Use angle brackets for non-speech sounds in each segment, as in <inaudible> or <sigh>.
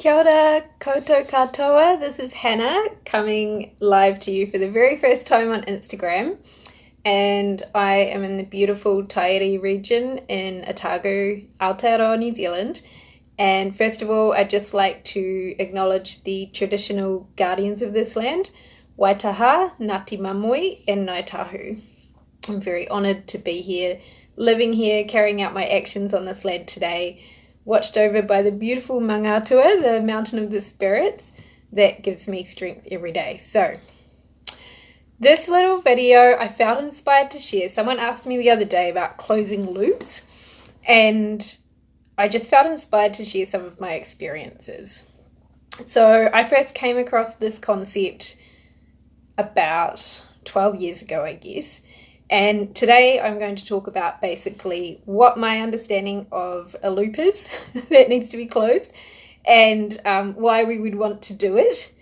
Kia ora, koto katoa. This is Hannah coming live to you for the very first time on Instagram. And I am in the beautiful Taieri region in Otago, Aotearoa, New Zealand. And first of all, I'd just like to acknowledge the traditional guardians of this land, Waitaha, Ngāti Māmoe, and Ngāi Tahu. I'm very honoured to be here, living here, carrying out my actions on this land today watched over by the beautiful Maungatua, the mountain of the spirits, that gives me strength every day. So, this little video I felt inspired to share. Someone asked me the other day about closing loops, and I just felt inspired to share some of my experiences. So, I first came across this concept about 12 years ago, I guess and today I'm going to talk about basically what my understanding of a loop is <laughs> that needs to be closed and um, why we would want to do it.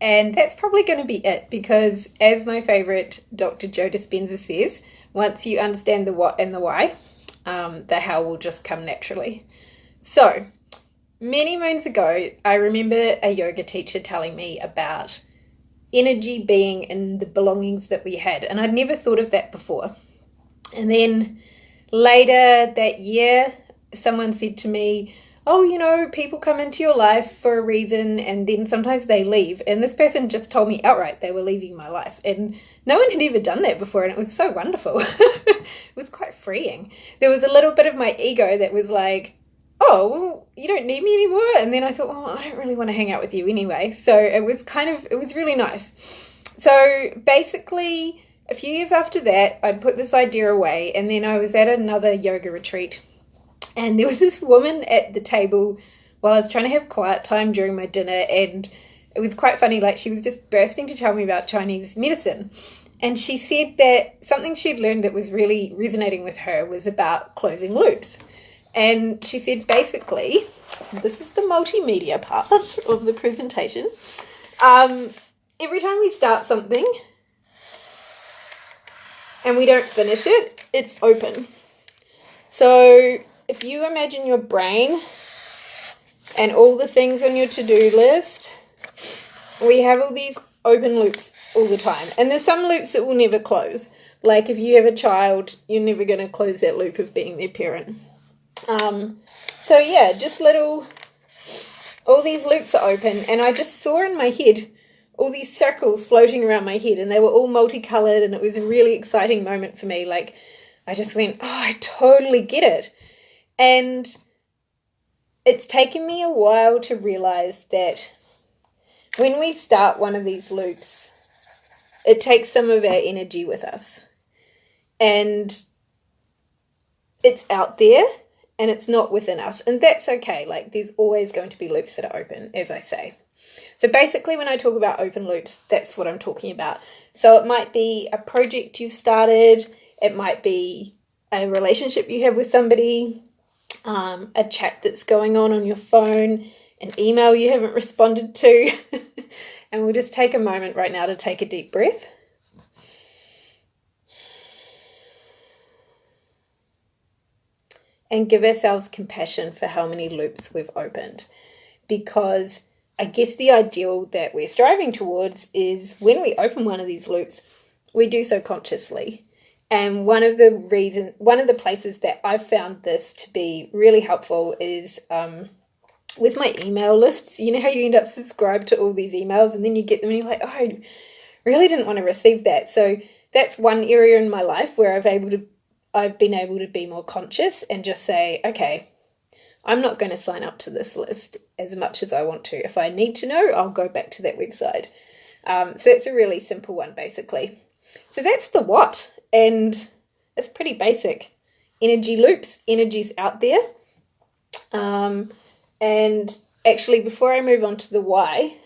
And that's probably going to be it because, as my favorite Dr. Joe Dispenza says, once you understand the what and the why, um, the how will just come naturally. So, many moons ago, I remember a yoga teacher telling me about energy being in the belongings that we had. And I'd never thought of that before. And then later that year, someone said to me, Oh, you know, people come into your life for a reason and then sometimes they leave. And this person just told me outright they were leaving my life. And no one had ever done that before. And it was so wonderful. <laughs> it was quite freeing. There was a little bit of my ego that was like, oh, well, you don't need me anymore. And then I thought, well, I don't really want to hang out with you anyway. So it was kind of, it was really nice. So basically, a few years after that, I'd put this idea away. And then I was at another yoga retreat. And there was <laughs> this woman at the table while I was trying to have quiet time during my dinner. And it was quite funny. Like, she was just bursting to tell me about Chinese medicine. And she said that something she'd learned that was really resonating with her was about closing loops. And she said basically, this is the multimedia part <laughs> of the presentation. Um, every time we start something and we don't finish it, it's open. So if you imagine your brain and all the things on your to-do list, we have all these open loops all the time. And there's some loops that will never close. Like if you have a child, you're never going to close that loop of being their parent. Um, so yeah, just little, all these loops are open and I just saw in my head all these circles floating around my head and they were all multicolored and it was a really exciting moment for me. Like I just went, oh, I totally get it. And it's taken me a while to realize that when we start one of these loops, it takes some of our energy with us. And it's out there and it's not within us. And that's okay. Like there's always going to be loops that are open, as I say. So basically when I talk about open loops, that's what I'm talking about. So it might be a project you've started, it might be a relationship you have with somebody, um, a chat that's going on on your phone, an email you haven't <laughs> responded to. <laughs> and we'll just take a moment right now to take a deep breath. And give ourselves compassion for how many loops we've opened. Because I guess the ideal that we're striving towards is when we open one of these loops, we do so consciously. And one of the reason, one of the places that I've found this to be really helpful is um, with my email lists. You know how you end up subscribed to all these emails and then you get them and you're like, oh, I really didn't want to receive that. So that's one area in my life where I've able to I've been able to be more conscious and just say, okay, I'm not going to sign up to this list as much as I want to. If I need to know, I'll go back to that website. Um, so it's a really simple one, basically. So that's the what, and it's pretty basic. Energy loops, energy's out there. Um, and actually, before I move on to the why,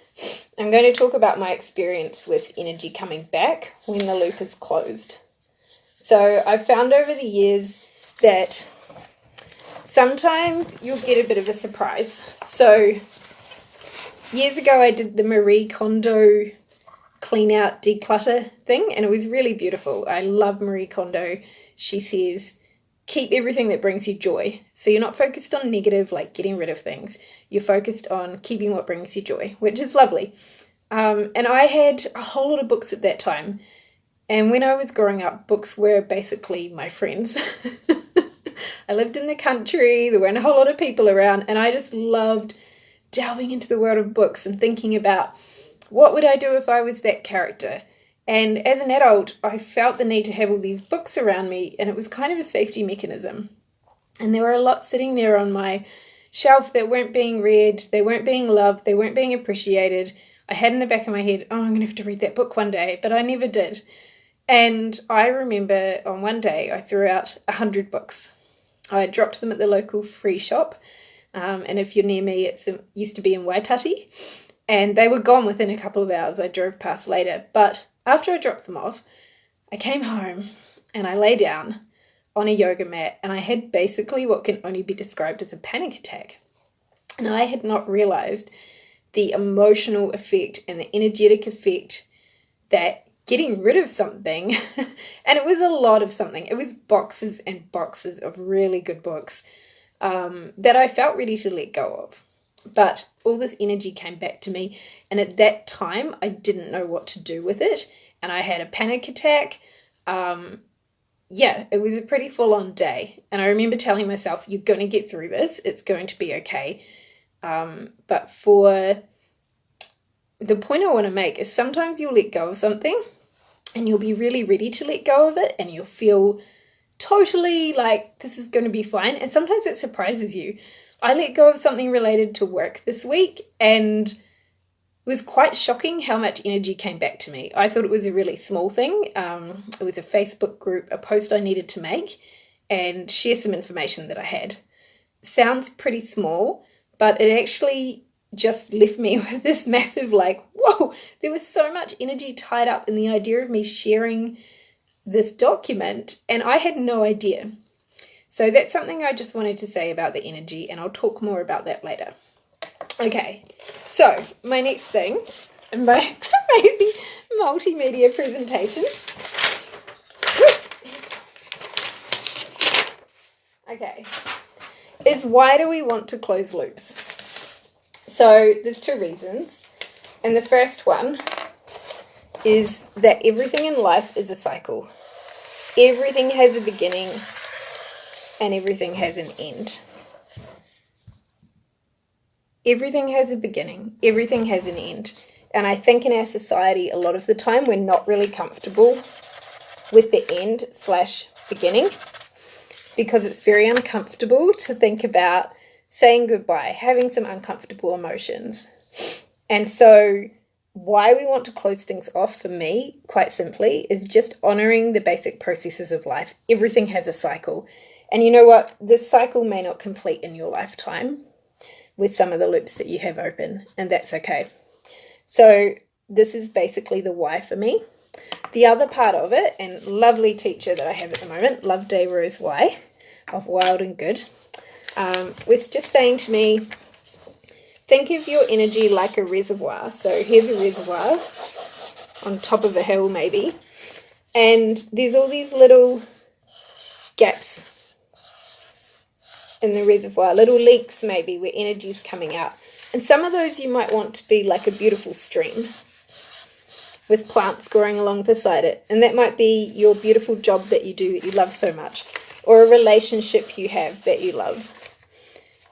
I'm going to talk about my experience with energy coming back when the loop is closed. So I've found over the years that sometimes you'll get a bit of a surprise. So years ago I did the Marie Kondo clean out declutter thing and it was really beautiful. I love Marie Kondo. She says keep everything that brings you joy. So you're not focused on negative, like getting rid of things. You're focused on keeping what brings you joy, which is lovely. Um, and I had a whole lot of books at that time. And when I was growing up, books were basically my friends. <laughs> I lived in the country, there weren't a whole lot of people around, and I just loved delving into the world of books and thinking about what would I do if I was that character. And as an adult, I felt the need to have all these books around me, and it was kind of a safety mechanism. And there were a lot sitting there on my shelf that weren't being read, they weren't being loved, they weren't being appreciated. I had in the back of my head, oh, I'm going to have to read that book one day, but I never did. And I remember on one day I threw out a hundred books. I dropped them at the local free shop, um, and if you're near me, it used to be in Waitati, and they were gone within a couple of hours. I drove past later, but after I dropped them off, I came home and I lay down on a yoga mat and I had basically what can only be described as a panic attack. And I had not realized the emotional effect and the energetic effect that getting rid of something, <laughs> and it was a lot of something, it was boxes and boxes of really good books um, that I felt ready to let go of. But all this energy came back to me, and at that time, I didn't know what to do with it, and I had a panic attack. Um, yeah, it was a pretty full on day, and I remember telling myself, You're going to get through this, it's going to be okay. Um, but for the point I want to make is sometimes you'll let go of something and you'll be really ready to let go of it and you'll feel totally like this is going to be fine. And sometimes it surprises you. I let go of something related to work this week and it was quite shocking how much energy came back to me. I thought it was a really small thing. Um, it was a Facebook group, a post I needed to make and share some information that I had. Sounds pretty small, but it actually just left me <laughs> with this massive like, whoa, there was so much energy tied up in the idea of me sharing this document and I had no idea. So that's something I just wanted to say about the energy and I'll talk more about that later. Okay, so my next thing, in <laughs> my amazing multimedia presentation. Okay, is why do we want to close loops? So there's two reasons. And the first one is that everything in life is a cycle. Everything has a beginning and everything has an end. Everything has a beginning, everything has an end. And I think in our society, a lot of the time, we're not really comfortable with the end slash beginning because it's very uncomfortable to think about saying goodbye, having some uncomfortable emotions. And so, why we want to close things off for me, quite simply, is just honoring the basic processes of life. Everything has a cycle. And you know what? This cycle may not complete in your lifetime with some of the loops that you have open, and that's okay. So, this is basically the why for me. The other part of it, and lovely teacher that I have at the moment, Love Day Rose of Wild and Good, um, with just saying to me, think of your energy like a reservoir. So here's a reservoir on top of a hill maybe. And there's all these little gaps in the reservoir, little leaks maybe where energy's coming out. And some of those you might want to be like a beautiful stream with plants growing along beside it. And that might be your beautiful job that you do that you love so much, or a relationship you have that you love.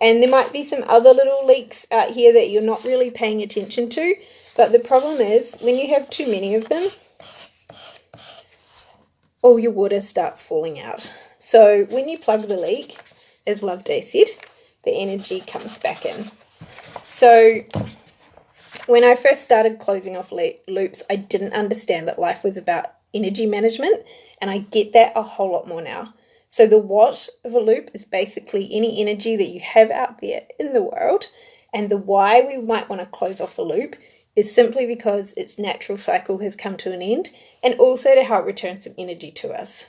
And there might be some other little leaks out here that you're not really paying attention to. But the problem is when you have too many of them, all your water starts falling out. So when you plug the leak, as Love Day said, the energy comes back in. So when I first started closing off loops, I didn't understand that life was about energy management. And I get that a whole lot more now. So the what of a loop is basically any energy that you have out there in the world. And the why we might want to close off a loop is simply because its natural cycle has come to an end and also to help return some energy to us.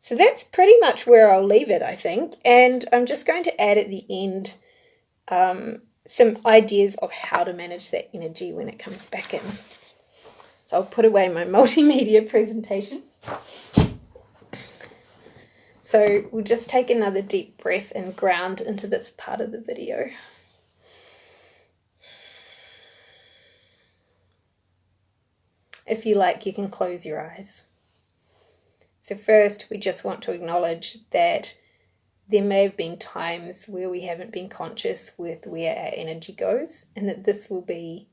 So that's pretty much where I'll leave it, I think. And I'm just going to add at the end um, some ideas of how to manage that energy when it comes back in. So I'll put away my <laughs> multimedia presentation. So we'll just take another deep breath and ground into this part of the video. If you like, you can close your eyes. So first, we just want to acknowledge that there may have been times where we haven't been conscious with where our energy goes and that this will be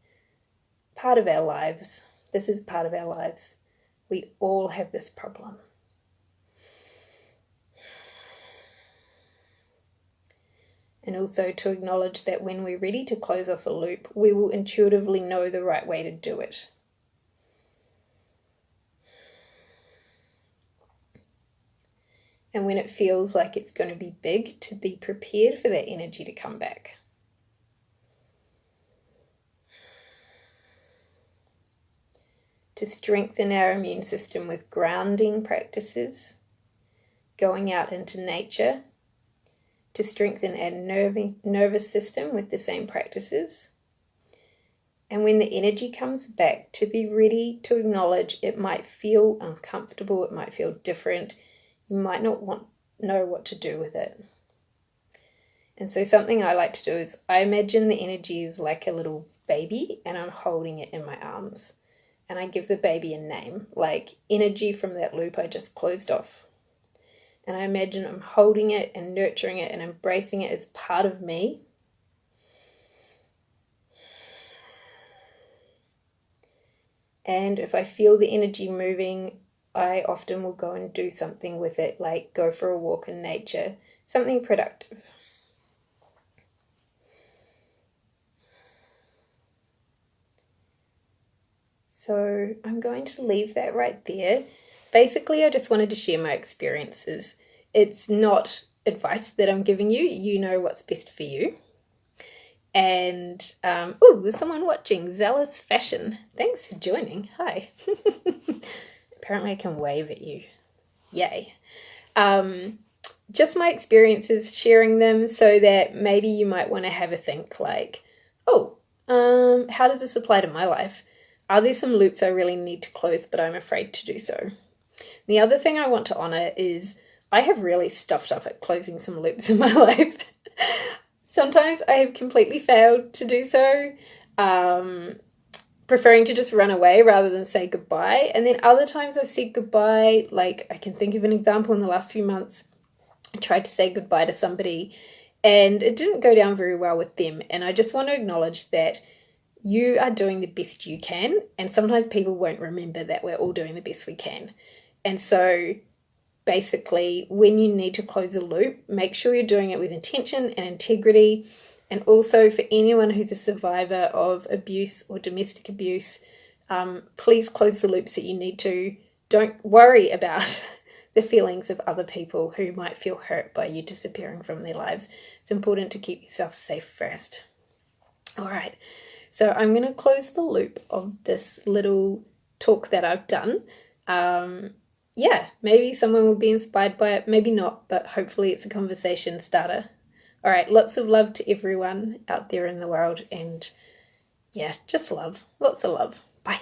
part of our lives. This is part of our lives. We all have this problem. And also to acknowledge that when we're ready to close off a loop, we will intuitively know the right way to do it. and when it feels like it's going to be big, to be prepared for that energy to come back. To strengthen our immune system with grounding practices, going out into nature, to strengthen our nervous system with the same practices. And when the energy comes back, to be ready to acknowledge it might feel uncomfortable, it might feel different, you might not want know what to do with it. And so something I like to do is I imagine the energy is like a little baby and I'm holding it in my arms. And I give the baby a name, like energy from that loop I just closed off. And I imagine I'm holding it and nurturing it and embracing it as part of me. And if I feel the energy moving, I often will go and do something with it, like go for a walk in nature, something productive. So I'm going to leave that right there. Basically, I just wanted to share my experiences. It's not advice that I'm giving you, you know what's best for you. And, um, oh, there's someone watching, Zealous Fashion. Thanks for joining. Hi. <laughs> Apparently I can wave at you. Yay. Um, just my experiences, sharing them so that maybe you might want to have a think like, oh, um, how does this apply to my life? Are there some loops I really need to close, but I'm afraid to do so? The other thing I want to honor is I have really stuffed up at closing some loops in my <laughs> life. Sometimes I have completely failed to do so. Um, preferring to just run away rather than say goodbye. And then other times I've said goodbye, like I can think of an example in the last few months. I tried to say goodbye to somebody and it didn't go down very well with them. And I just want to acknowledge that you are doing the best you can. And sometimes people won't remember that we're all doing the best we can. And so basically, when you need to close a loop, make sure you're doing it with intention and integrity and also for anyone who's a survivor of abuse or domestic abuse, um, please close the loops that you need to. Don't worry about <laughs> the feelings of other people who might feel hurt by you disappearing from their lives. It's important to keep yourself safe first. All right, so I'm going to close the loop of this little talk that I've done. Um, yeah, maybe someone will be inspired by it, maybe not, but hopefully it's a conversation starter. All right, lots of love to everyone out there in the world, and yeah, just love. Lots of love. Bye.